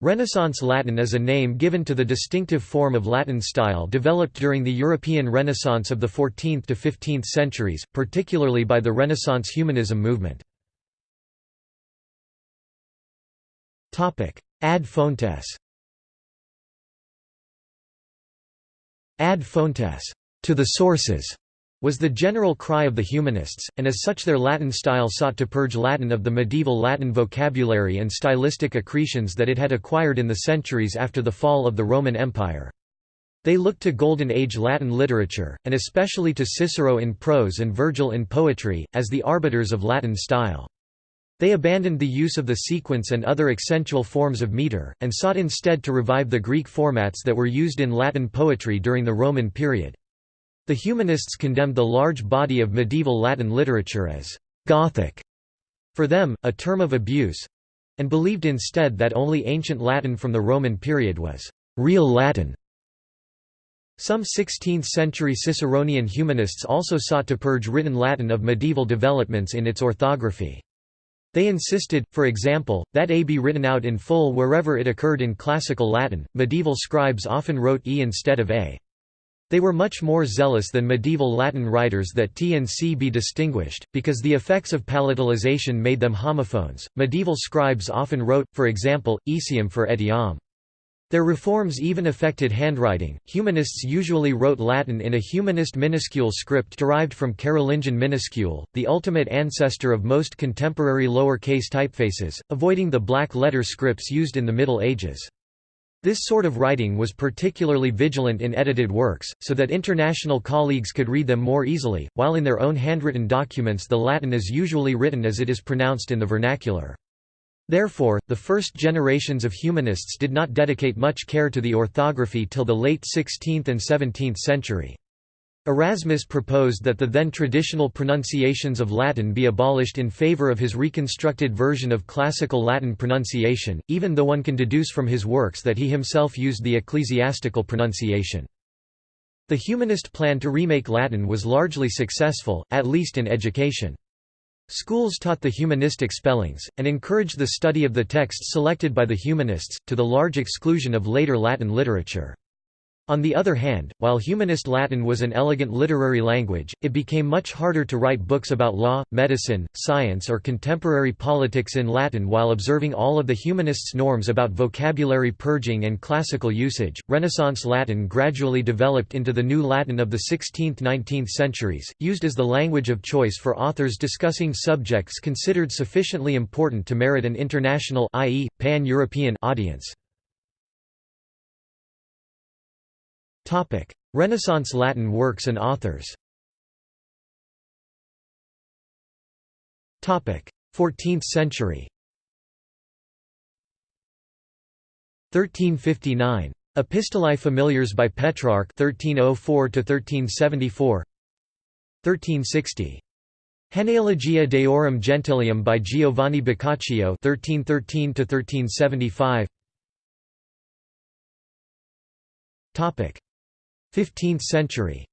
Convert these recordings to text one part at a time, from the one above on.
Renaissance Latin is a name given to the distinctive form of Latin style developed during the European Renaissance of the 14th to 15th centuries, particularly by the Renaissance humanism movement. Ad fontes. Ad fontes. To the sources was the general cry of the humanists, and as such their Latin style sought to purge Latin of the medieval Latin vocabulary and stylistic accretions that it had acquired in the centuries after the fall of the Roman Empire. They looked to Golden Age Latin literature, and especially to Cicero in prose and Virgil in poetry, as the arbiters of Latin style. They abandoned the use of the sequence and other accentual forms of meter, and sought instead to revive the Greek formats that were used in Latin poetry during the Roman period. The humanists condemned the large body of medieval Latin literature as «Gothic», for them, a term of abuse—and believed instead that only ancient Latin from the Roman period was «real Latin». Some 16th-century Ciceronian humanists also sought to purge written Latin of medieval developments in its orthography. They insisted, for example, that A be written out in full wherever it occurred in classical Latin. Medieval scribes often wrote E instead of A. They were much more zealous than medieval Latin writers that T and C be distinguished, because the effects of palatalization made them homophones. Medieval scribes often wrote, for example, etiam for etiam. Their reforms even affected handwriting. Humanists usually wrote Latin in a humanist minuscule script derived from Carolingian minuscule, the ultimate ancestor of most contemporary lower-case typefaces, avoiding the black letter scripts used in the Middle Ages. This sort of writing was particularly vigilant in edited works, so that international colleagues could read them more easily, while in their own handwritten documents the Latin is usually written as it is pronounced in the vernacular. Therefore, the first generations of humanists did not dedicate much care to the orthography till the late 16th and 17th century. Erasmus proposed that the then traditional pronunciations of Latin be abolished in favor of his reconstructed version of classical Latin pronunciation, even though one can deduce from his works that he himself used the ecclesiastical pronunciation. The humanist plan to remake Latin was largely successful, at least in education. Schools taught the humanistic spellings, and encouraged the study of the texts selected by the humanists, to the large exclusion of later Latin literature. On the other hand, while humanist Latin was an elegant literary language, it became much harder to write books about law, medicine, science or contemporary politics in Latin while observing all of the humanists' norms about vocabulary purging and classical usage. Renaissance Latin gradually developed into the new Latin of the 16th–19th centuries, used as the language of choice for authors discussing subjects considered sufficiently important to merit an international i.e., pan-European audience. Renaissance Latin works and authors. 14th century. 1359 Epistolae Familiares by Petrarch 1304 1374 1360 Genealogia Deorum Gentilium by Giovanni Boccaccio 1313 1375 Topic 15th century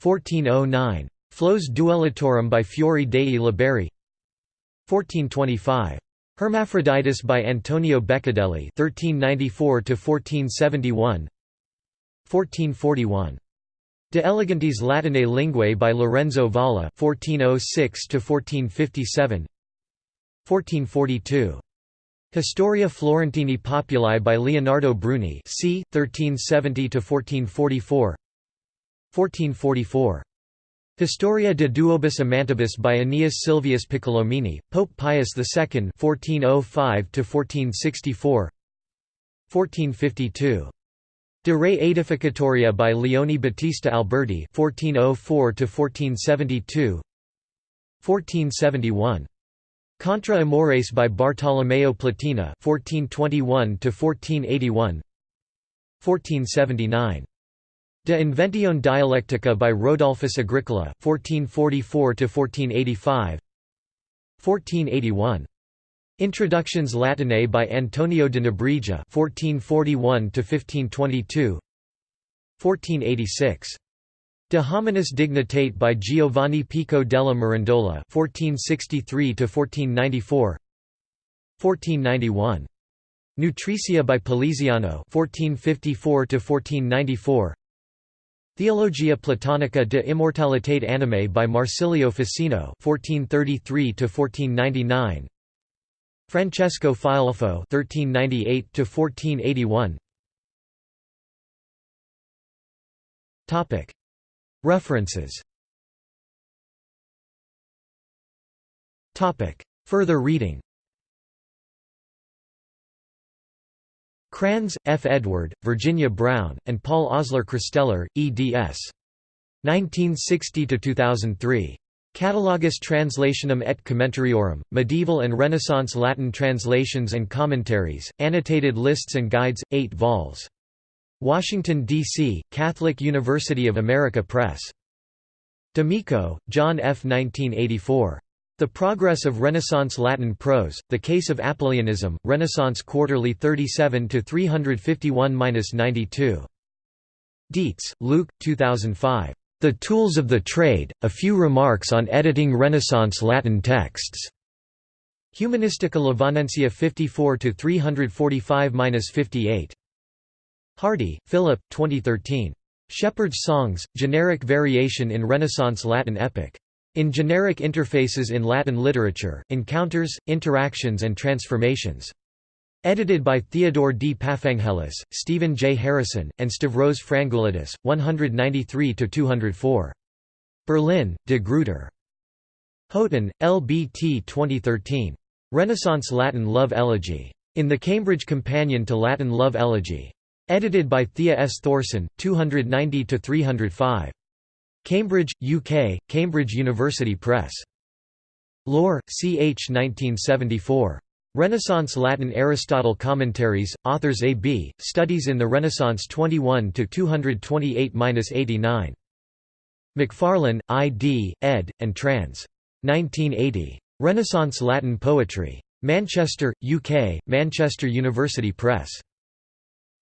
1409. Flos Duellatorum by Fiore dei Liberi 1425. Hermaphroditus by Antonio Beccadelli 1394 1471 1441. De elegantiis Latinae linguae by Lorenzo Valla 1406 1457 1442. Historia Florentini Populi by Leonardo Bruni c. 1370–1444 1444. Historia de duobus amantibus by Aeneas Silvius Piccolomini, Pope Pius II 1405–1464 1452. De Re Aedificatoria by Leone Battista Alberti 1404–1472 1471. Contra Amores by Bartolomeo Platina 1421 to 1481 1479 De Inventione Dialectica by Rodolphus Agricola 1444 to 1485 1481 Introductiones Latinae by Antonio de Nebrija 1441 to 1522 1486 De hominis dignitate by Giovanni Pico della Mirandola (1463–1494). 1491. Nutricia by Poliziano 1454 1494. Theologia Platonica de Immortalitate Animae by Marsilio Ficino 1433 1499. Francesco Filelfo 1398 1481. Topic References Further reading Cranz, F. Edward, Virginia Brown, and Paul Oskar Kristeller, eds. 1960–2003. Catalogus Translationum et Commentariorum, Medieval and Renaissance Latin Translations and Commentaries, Annotated Lists and Guides, 8 vols. Washington, D.C., Catholic University of America Press. D'Amico, John F. 1984. The Progress of Renaissance Latin Prose, The Case of Apuleianism, Renaissance Quarterly 37 351-92. Deitz, Luc, 2005. The Tools of the Trade, A Few Remarks on Editing Renaissance Latin Texts. Humanistica Lovaniensia 54 345-58. Hardie, Philip, 2013. Shepherd's Songs, Generic Variation in Renaissance Latin Epic. In Generic Interfaces in Latin Literature, Encounters, Interactions and Transformations. Edited by Theodore D. Papanghelis, Stephen J. Harrison, and Stavros Frangoulidis, 193–204. Berlin, De Gruyter. Houghton, L. B. T. 2013. Renaissance Latin Love Elegy. In the Cambridge Companion to Latin Love Elegy. Edited by Thea S. Thorsen, 290–305. Cambridge, UK, Cambridge University Press. Lohr, C. H. 1974. Renaissance Latin Aristotle Commentaries, Authors A. B., Studies in the Renaissance 21 228–89. McFarlane, I. D., ed., and trans. 1980. Renaissance Latin Poetry. Manchester, UK, Manchester University Press.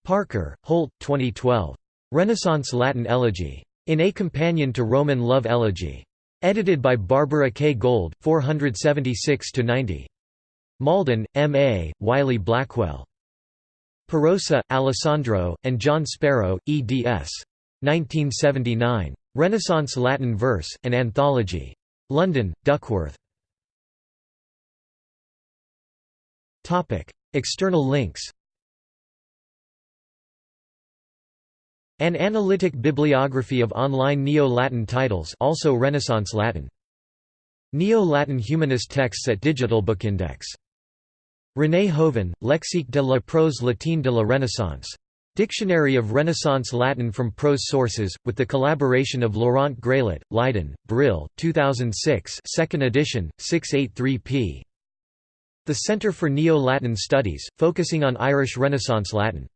Parker, Holt, 2012. Renaissance Latin Elegy. In A Companion to Roman Love Elegy. Edited by Barbara K. Gold, 476–90. Malden, M. A., Wiley Blackwell. Perosa, Alessandro, and John Sparrow, eds. 1979. Renaissance Latin Verse, an Anthology. London, Duckworth. External links An analytic bibliography of online Neo-Latin titles also Renaissance Latin. Neo-Latin humanist texts at Digital Bookindex. René Hoven, Lexique de la prose latine de la Renaissance. Dictionary of Renaissance Latin from prose sources, with the collaboration of Laurent Grailet, Leiden, Brill, 2006 2nd edition, 683 p. The Centre for Neo-Latin Studies, focusing on Irish Renaissance Latin